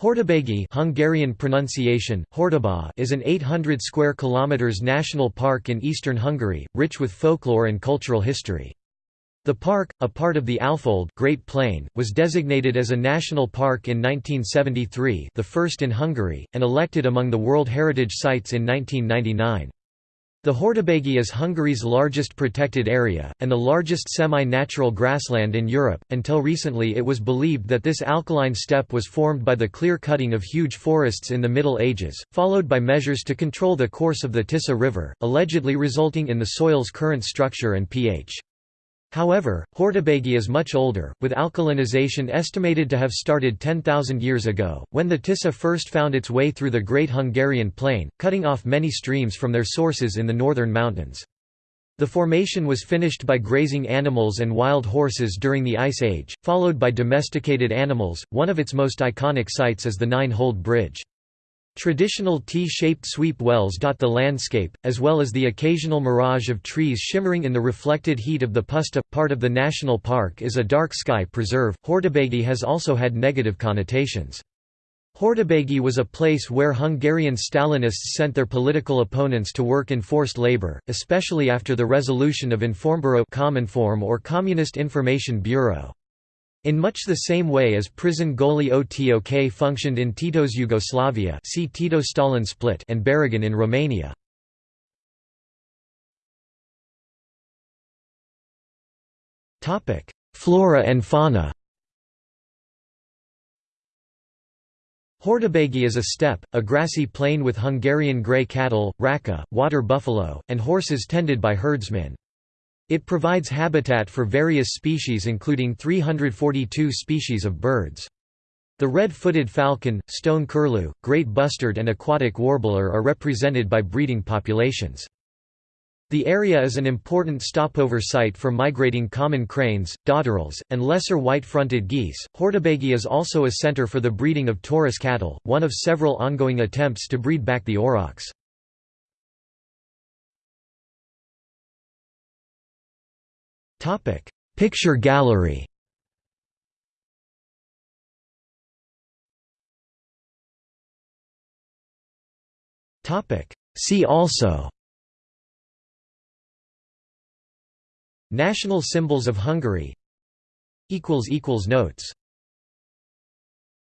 Hortobágy Hungarian pronunciation, Hortobá is an 800 square kilometers national park in eastern Hungary, rich with folklore and cultural history. The park, a part of the Alfold Great Plain, was designated as a national park in 1973 the first in Hungary, and elected among the World Heritage Sites in 1999. The Hortobágy is Hungary's largest protected area, and the largest semi-natural grassland in Europe. Until recently it was believed that this alkaline steppe was formed by the clear-cutting of huge forests in the Middle Ages, followed by measures to control the course of the Tisza River, allegedly resulting in the soil's current structure and pH. However, Hortobágy is much older, with alkalinization estimated to have started 10,000 years ago, when the Tisza first found its way through the Great Hungarian Plain, cutting off many streams from their sources in the northern mountains. The formation was finished by grazing animals and wild horses during the Ice Age, followed by domesticated animals. One of its most iconic sites is the Nine-holed Bridge. Traditional T-shaped sweep wells dot the landscape, as well as the occasional mirage of trees shimmering in the reflected heat of the puszta. Part of the national park is a dark sky preserve. Hortobágy has also had negative connotations. Hortobágy was a place where Hungarian Stalinists sent their political opponents to work in forced labor, especially after the resolution of Informburo Cominform or Communist Information Bureau. In much the same way as prison Goli Otok functioned in Tito's Yugoslavia see Tito-Stalin split and Baragan in Romania. Flora and fauna Hortobágy is a steppe, a grassy plain with Hungarian grey cattle, racka, water buffalo, and horses tended by herdsmen. It provides habitat for various species including 342 species of birds. The red-footed falcon, stone curlew, great bustard and aquatic warbler are represented by breeding populations. The area is an important stopover site for migrating common cranes, dotterels, and lesser white-fronted geese. Hortobágy is also a center for the breeding of Taurus cattle, one of several ongoing attempts to breed back the aurochs. Topic: Picture gallery. Topic: See also. National symbols of Hungary. equals equals notes